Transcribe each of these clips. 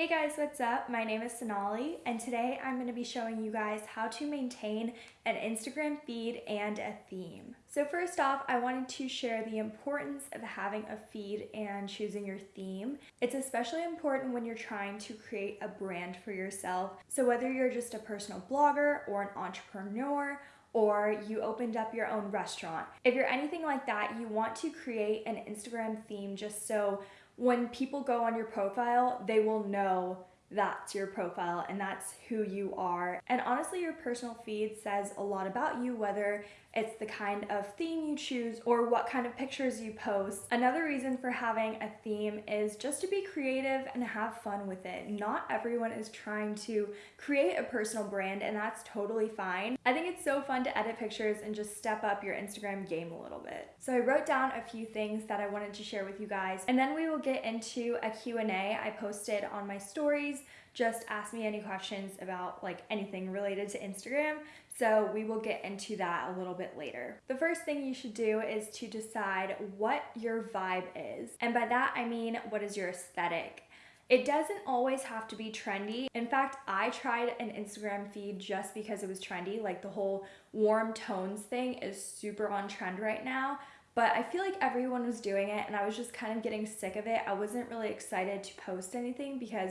Hey guys, what's up? My name is Sonali and today I'm going to be showing you guys how to maintain an Instagram feed and a theme. So first off, I wanted to share the importance of having a feed and choosing your theme. It's especially important when you're trying to create a brand for yourself. So whether you're just a personal blogger or an entrepreneur or you opened up your own restaurant. If you're anything like that, you want to create an Instagram theme just so when people go on your profile, they will know that's your profile and that's who you are. And honestly, your personal feed says a lot about you, whether it's the kind of theme you choose or what kind of pictures you post. Another reason for having a theme is just to be creative and have fun with it. Not everyone is trying to create a personal brand and that's totally fine. I think it's so fun to edit pictures and just step up your Instagram game a little bit. So I wrote down a few things that I wanted to share with you guys and then we will get into a Q&A I posted on my stories just ask me any questions about like anything related to Instagram. So we will get into that a little bit later. The first thing you should do is to decide what your vibe is. And by that, I mean, what is your aesthetic? It doesn't always have to be trendy. In fact, I tried an Instagram feed just because it was trendy. Like the whole warm tones thing is super on trend right now but I feel like everyone was doing it and I was just kind of getting sick of it. I wasn't really excited to post anything because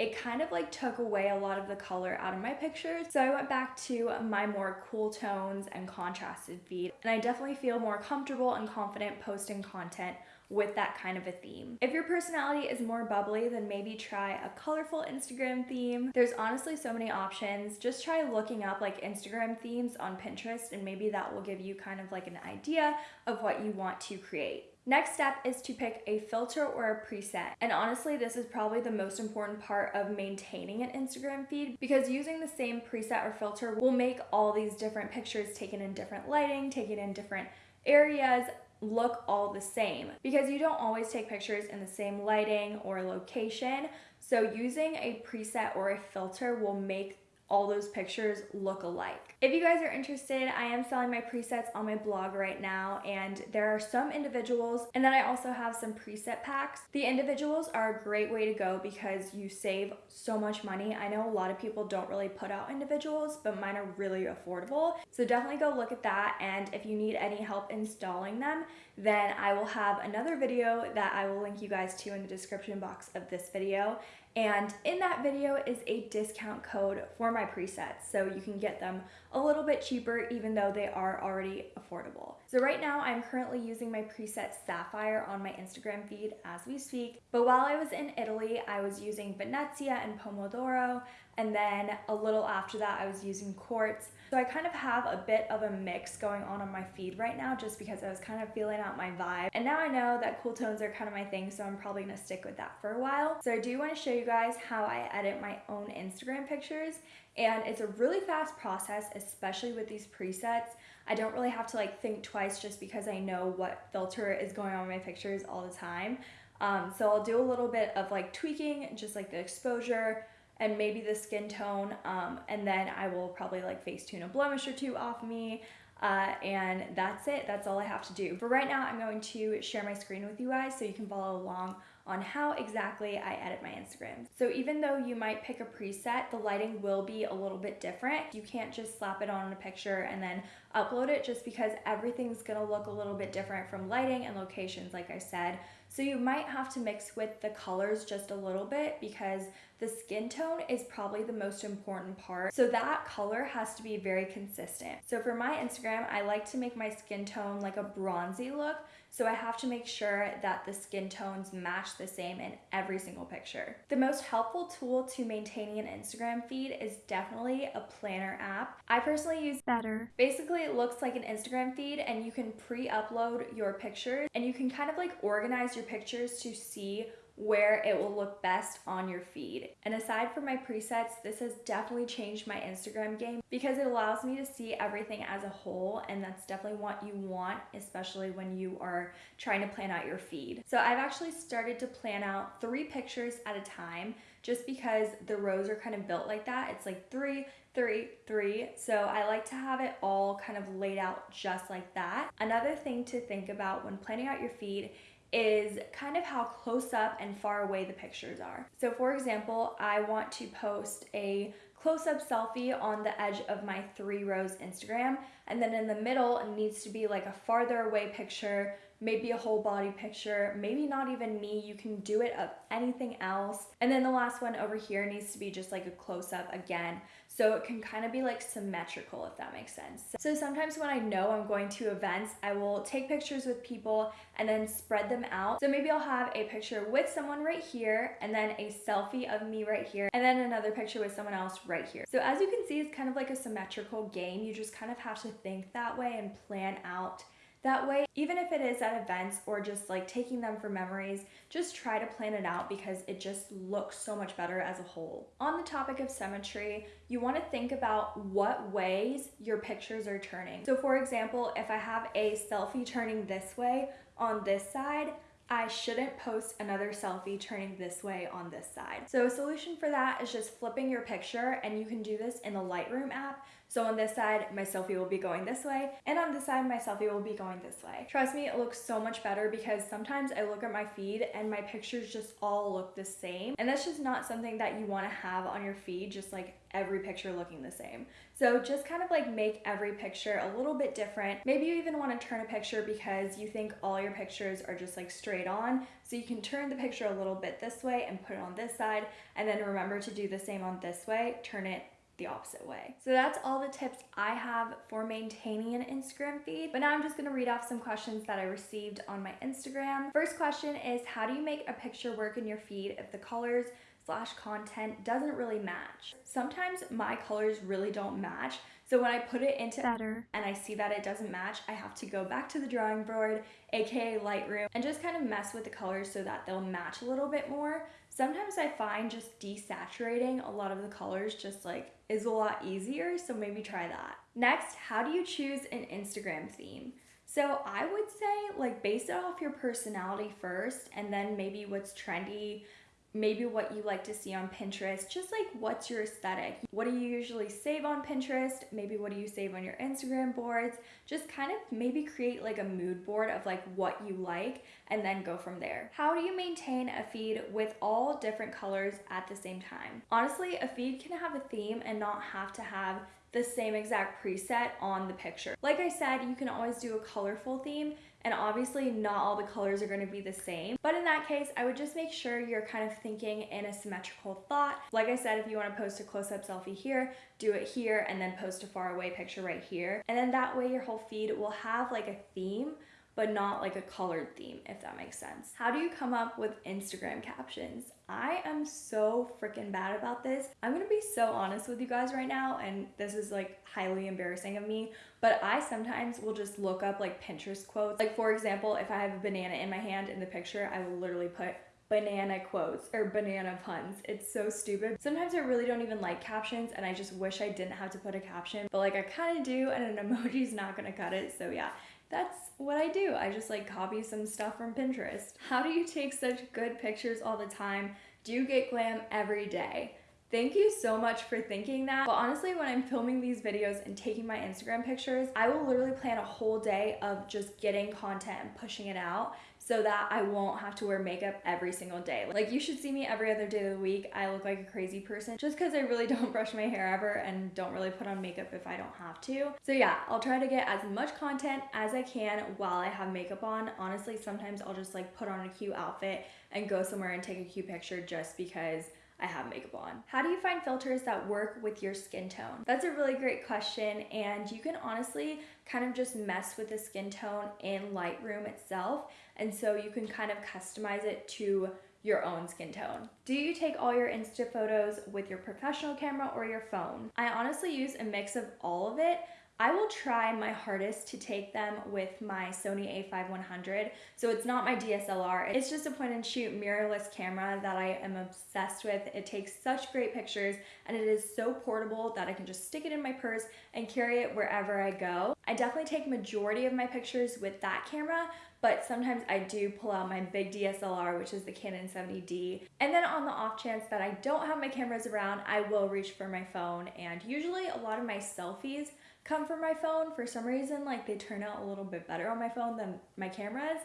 it kind of like took away a lot of the color out of my pictures. So I went back to my more cool tones and contrasted feed. And I definitely feel more comfortable and confident posting content with that kind of a theme. If your personality is more bubbly, then maybe try a colorful Instagram theme. There's honestly so many options. Just try looking up like Instagram themes on Pinterest and maybe that will give you kind of like an idea of what you want to create. Next step is to pick a filter or a preset. And honestly, this is probably the most important part of maintaining an Instagram feed because using the same preset or filter will make all these different pictures taken in different lighting, taken in different areas, look all the same because you don't always take pictures in the same lighting or location. So using a preset or a filter will make all those pictures look alike. If you guys are interested, I am selling my presets on my blog right now and there are some individuals and then I also have some preset packs. The individuals are a great way to go because you save so much money. I know a lot of people don't really put out individuals, but mine are really affordable. So definitely go look at that and if you need any help installing them, then I will have another video that I will link you guys to in the description box of this video and in that video is a discount code for my presets, so you can get them a little bit cheaper even though they are already affordable. So right now I'm currently using my preset Sapphire on my Instagram feed as we speak, but while I was in Italy, I was using Venezia and Pomodoro, and then a little after that I was using Quartz. So I kind of have a bit of a mix going on on my feed right now just because I was kind of feeling out my vibe. And now I know that cool tones are kind of my thing, so I'm probably gonna stick with that for a while. So I do wanna show you guys how I edit my own Instagram pictures. And it's a really fast process, especially with these presets. I don't really have to like think twice just because I know what filter is going on my pictures all the time. Um, so I'll do a little bit of like tweaking, just like the exposure, and maybe the skin tone um, and then I will probably like Facetune a blemish or two off me uh, and that's it. That's all I have to do. For right now, I'm going to share my screen with you guys so you can follow along on how exactly I edit my Instagram. So even though you might pick a preset, the lighting will be a little bit different. You can't just slap it on a picture and then upload it just because everything's gonna look a little bit different from lighting and locations, like I said. So you might have to mix with the colors just a little bit because the skin tone is probably the most important part. So that color has to be very consistent. So for my Instagram, I like to make my skin tone like a bronzy look. So I have to make sure that the skin tones match the same in every single picture. The most helpful tool to maintaining an Instagram feed is definitely a planner app. I personally use Better. Basically, it looks like an Instagram feed and you can pre-upload your pictures and you can kind of like organize your pictures to see where it will look best on your feed. And aside from my presets, this has definitely changed my Instagram game because it allows me to see everything as a whole and that's definitely what you want, especially when you are trying to plan out your feed. So I've actually started to plan out three pictures at a time just because the rows are kind of built like that. It's like three, three, three. So I like to have it all kind of laid out just like that. Another thing to think about when planning out your feed is kind of how close up and far away the pictures are. So for example, I want to post a close-up selfie on the edge of my three rows Instagram and then in the middle it needs to be like a farther away picture maybe a whole body picture, maybe not even me. You can do it of anything else. And then the last one over here needs to be just like a close up again. So it can kind of be like symmetrical if that makes sense. So sometimes when I know I'm going to events, I will take pictures with people and then spread them out. So maybe I'll have a picture with someone right here and then a selfie of me right here and then another picture with someone else right here. So as you can see, it's kind of like a symmetrical game. You just kind of have to think that way and plan out that way, even if it is at events or just like taking them for memories, just try to plan it out because it just looks so much better as a whole. On the topic of symmetry, you want to think about what ways your pictures are turning. So for example, if I have a selfie turning this way on this side, I shouldn't post another selfie turning this way on this side. So a solution for that is just flipping your picture and you can do this in the Lightroom app. So on this side, my selfie will be going this way, and on this side, my selfie will be going this way. Trust me, it looks so much better because sometimes I look at my feed and my pictures just all look the same. And that's just not something that you wanna have on your feed, just like every picture looking the same. So just kind of like make every picture a little bit different. Maybe you even wanna turn a picture because you think all your pictures are just like straight on. So you can turn the picture a little bit this way and put it on this side, and then remember to do the same on this way, turn it the opposite way. So that's all the tips I have for maintaining an Instagram feed. But now I'm just gonna read off some questions that I received on my Instagram. First question is how do you make a picture work in your feed if the colors slash content doesn't really match? Sometimes my colors really don't match. So when I put it into Better and I see that it doesn't match, I have to go back to the drawing board, aka Lightroom, and just kind of mess with the colors so that they'll match a little bit more. Sometimes I find just desaturating a lot of the colors just like is a lot easier, so maybe try that. Next, how do you choose an Instagram theme? So I would say like base it off your personality first and then maybe what's trendy maybe what you like to see on Pinterest, just like what's your aesthetic. What do you usually save on Pinterest? Maybe what do you save on your Instagram boards? Just kind of maybe create like a mood board of like what you like and then go from there. How do you maintain a feed with all different colors at the same time? Honestly, a feed can have a theme and not have to have the same exact preset on the picture. Like I said, you can always do a colorful theme and obviously not all the colors are going to be the same. But in that case, I would just make sure you're kind of thinking in a symmetrical thought. Like I said, if you want to post a close-up selfie here, do it here and then post a far away picture right here. And then that way your whole feed will have like a theme but not like a colored theme, if that makes sense. How do you come up with Instagram captions? I am so freaking bad about this. I'm gonna be so honest with you guys right now, and this is like highly embarrassing of me, but I sometimes will just look up like Pinterest quotes. Like, for example, if I have a banana in my hand in the picture, I will literally put banana quotes or banana puns. It's so stupid. Sometimes I really don't even like captions and I just wish I didn't have to put a caption, but like I kind of do and an emoji's not gonna cut it. So yeah, that's what I do. I just like copy some stuff from Pinterest. How do you take such good pictures all the time? Do you get glam every day? Thank you so much for thinking that. But honestly, when I'm filming these videos and taking my Instagram pictures, I will literally plan a whole day of just getting content and pushing it out so that I won't have to wear makeup every single day. Like you should see me every other day of the week. I look like a crazy person just because I really don't brush my hair ever and don't really put on makeup if I don't have to. So yeah, I'll try to get as much content as I can while I have makeup on. Honestly, sometimes I'll just like put on a cute outfit and go somewhere and take a cute picture just because I have makeup on. How do you find filters that work with your skin tone? That's a really great question and you can honestly kind of just mess with the skin tone in Lightroom itself and so you can kind of customize it to your own skin tone. Do you take all your Insta photos with your professional camera or your phone? I honestly use a mix of all of it. I will try my hardest to take them with my Sony a5100. So it's not my DSLR, it's just a point and shoot mirrorless camera that I am obsessed with. It takes such great pictures and it is so portable that I can just stick it in my purse and carry it wherever I go. I definitely take majority of my pictures with that camera, but sometimes I do pull out my big DSLR, which is the Canon 70D. And then on the off chance that I don't have my cameras around, I will reach for my phone. And usually a lot of my selfies come from my phone. For some reason, like they turn out a little bit better on my phone than my cameras.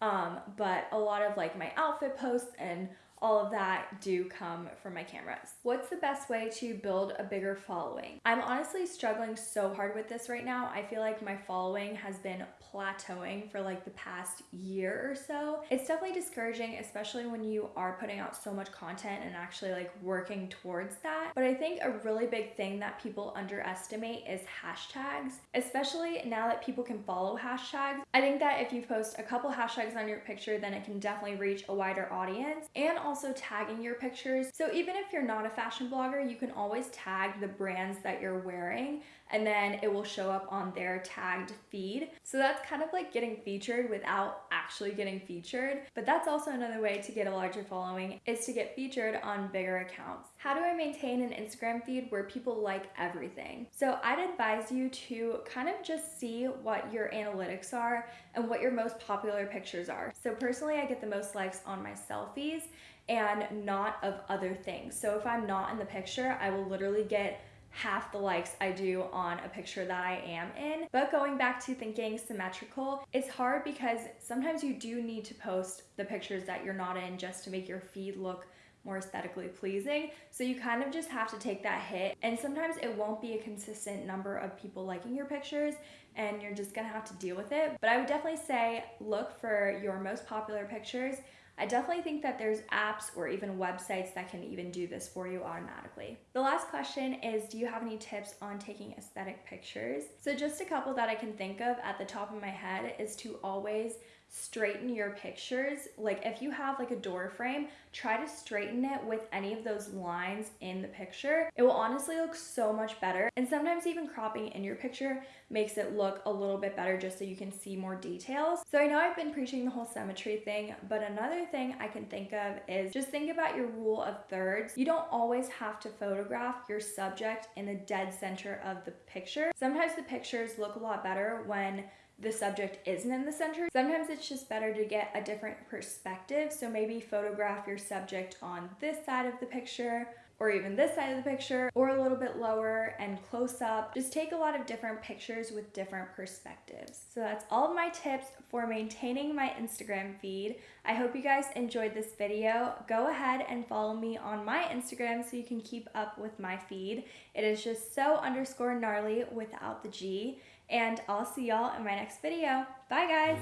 Um, but a lot of like my outfit posts and all of that do come from my cameras. What's the best way to build a bigger following? I'm honestly struggling so hard with this right now. I feel like my following has been plateauing for like the past year or so. It's definitely discouraging, especially when you are putting out so much content and actually like working towards that. But I think a really big thing that people underestimate is hashtags, especially now that people can follow hashtags. I think that if you post a couple hashtags on your picture, then it can definitely reach a wider audience and also tagging your pictures. So even if you're not a fashion blogger, you can always tag the brands that you're wearing and then it will show up on their tagged feed. So that's kind of like getting featured without actually getting featured. But that's also another way to get a larger following is to get featured on bigger accounts. How do I maintain an Instagram feed where people like everything? So I'd advise you to kind of just see what your analytics are and what your most popular pictures are. So personally, I get the most likes on my selfies and not of other things. So if I'm not in the picture, I will literally get half the likes I do on a picture that I am in. But going back to thinking symmetrical, it's hard because sometimes you do need to post the pictures that you're not in just to make your feed look more aesthetically pleasing. So you kind of just have to take that hit. And sometimes it won't be a consistent number of people liking your pictures and you're just gonna have to deal with it. But I would definitely say look for your most popular pictures I definitely think that there's apps or even websites that can even do this for you automatically. The last question is Do you have any tips on taking aesthetic pictures? So, just a couple that I can think of at the top of my head is to always straighten your pictures. Like if you have like a door frame, try to straighten it with any of those lines in the picture. It will honestly look so much better. And sometimes even cropping in your picture makes it look a little bit better just so you can see more details. So I know I've been preaching the whole symmetry thing, but another thing I can think of is just think about your rule of thirds. You don't always have to photograph your subject in the dead center of the picture. Sometimes the pictures look a lot better when the subject isn't in the center. Sometimes it's just better to get a different perspective. So maybe photograph your subject on this side of the picture or even this side of the picture or a little bit lower and close up. Just take a lot of different pictures with different perspectives. So that's all of my tips for maintaining my Instagram feed. I hope you guys enjoyed this video. Go ahead and follow me on my Instagram so you can keep up with my feed. It is just so underscore gnarly without the G. And I'll see y'all in my next video. Bye guys!